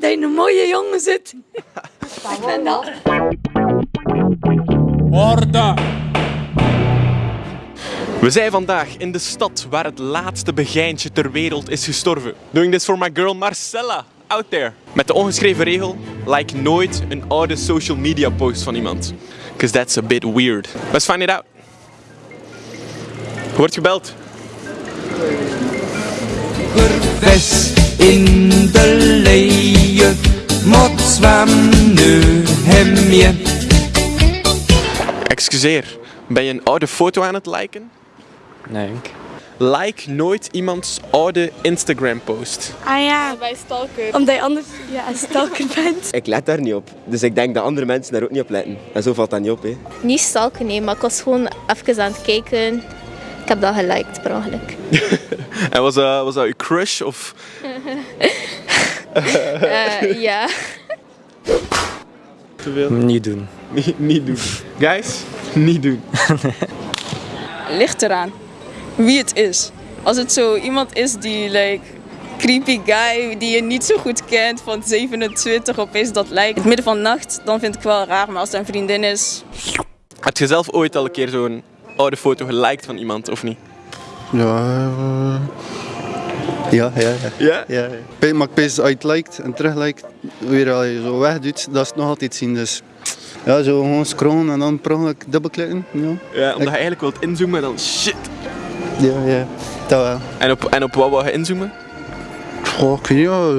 dat je een mooie jongen zit. Ik ben dat. Orde! We zijn vandaag in de stad waar het laatste begijntje ter wereld is gestorven. Doing this for my girl Marcella, out there. Met de ongeschreven regel, like nooit een oude social media post van iemand. Cause that's a bit weird. Let's find it out. Wordt gebeld. in de moet zwem nu hem je. Excuseer, ben je een oude foto aan het liken? Nee. Like nooit iemands oude Instagram post. Ah ja, Bij stalker. omdat je anders ja, een stalker bent. Ik let daar niet op. Dus ik denk dat andere mensen daar ook niet op letten. En zo valt dat niet op. Hè. Niet stalken, nee, maar ik was gewoon even aan het kijken. Ik heb dat geliked per ongeluk. En was dat, was dat uw crush of... Eh, ja. Te veel? Niet doen. Niet, niet doen. Guys, niet doen. ligt eraan wie het is. Als het zo iemand is die like creepy guy die je niet zo goed kent van 27 opeens dat lijkt. In het midden van de nacht, dan vind ik wel raar. Maar als het een vriendin is, Heb je zelf ooit al een keer zo'n oude foto geliked van iemand of niet? Ja, eh, ja, ja, ja. Ja? ja, Maar als je het en terug liked, weer als je zo wegdoet, dat is het nog altijd zien. Dus ja, zo gewoon scrollen en dan per ongeluk dubbelklikken. Ja, Ja, omdat je eigenlijk wilt inzoomen en dan shit. ja, ja. dat wel. En op, en op wat wou je inzoomen? Goh, ik weet niet, ja,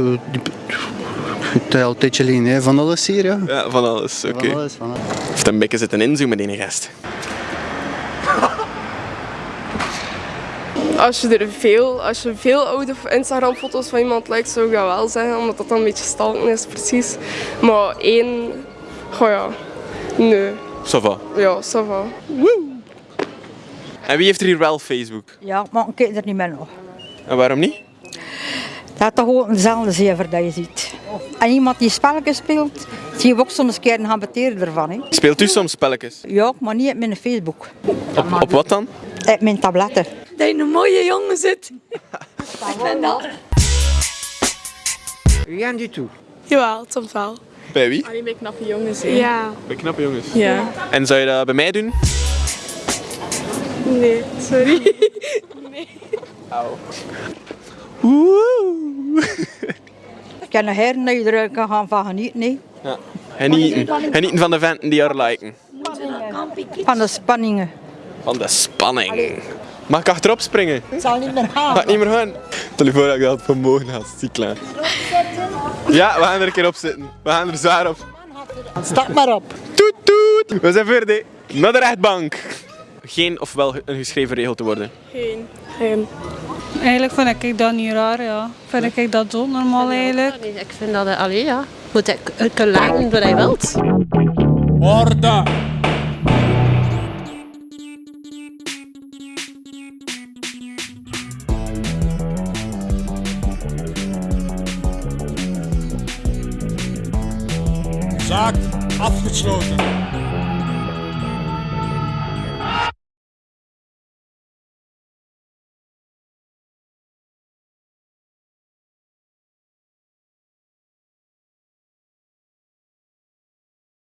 het is al een tijdje geleden, hè. van alles hier, ja. Ja, van alles, oké. Van alles, van alles. Of een beetje zitten inzoomen, die gast. Als je er veel, als je veel oude Instagram foto's van iemand liked, zou ik dat wel zeggen, omdat dat dan een beetje stalken is, precies. Maar één, goh ja, nee, Ça va. ja, ça va. En wie heeft er hier wel Facebook? Ja, maar ik kijk er niet meer nog. En waarom niet? Dat is toch gewoon dezelfde zever dat je ziet. En iemand die spelletjes speelt, zie je ook soms een keer een habiteren ervan. Hè. Speelt u soms spelletjes? Ja, maar niet op mijn Facebook. Op, op wat dan? Op mijn tabletten. Dat je een mooie jongen zit. Ik ben dat. Rien du tout. Jawel, soms wel. Bij wie? alleen bij knappe jongens. hè. Ja, Bij knappe jongens. Ja. En zou je dat bij mij doen? nee, sorry. Ik kan een heren dat je er kan gaan van genieten. hè. Ja. Genieten. Genieten van de venten die haar liken. Van de spanningen. Van de spanning. Mag ik achterop springen? Het zal niet meer gaan. Gaat niet meer gaan. Telefoon had ik altijd vermogen had. Zie klaar. Ja, we gaan er een keer op zitten. We gaan er zwaar op. Stap maar op. Toet toet. We zijn verder. Naar de rechtbank. Geen of wel een geschreven regel te worden. Geen. Geen. Eigenlijk vind ik dat niet raar, ja. Vind ik dat zo normaal eigenlijk. Ik vind dat, allee ja, moet ik kunnen liken wat hij wilt. Orde! Zaak afgesloten.